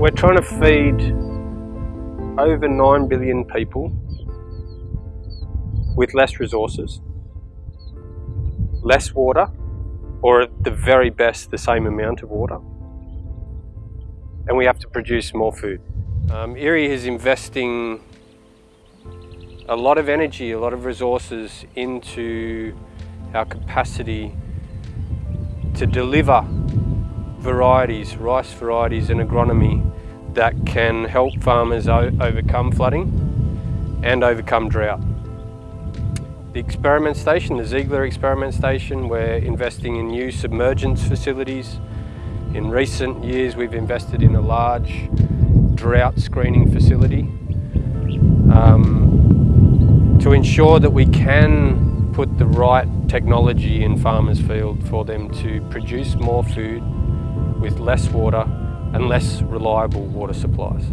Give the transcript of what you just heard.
We're trying to feed over 9 billion people with less resources, less water, or at the very best the same amount of water. And we have to produce more food. Um, IRRI is investing a lot of energy, a lot of resources into our capacity to deliver varieties, rice varieties and agronomy that can help farmers overcome flooding and overcome drought. The experiment station, the Zeigler experiment station, we're investing in new submergence facilities. In recent years we've invested in a large drought screening facility um, to ensure that we can put the right technology in farmers' field for them to produce more food with less water and less reliable water supplies.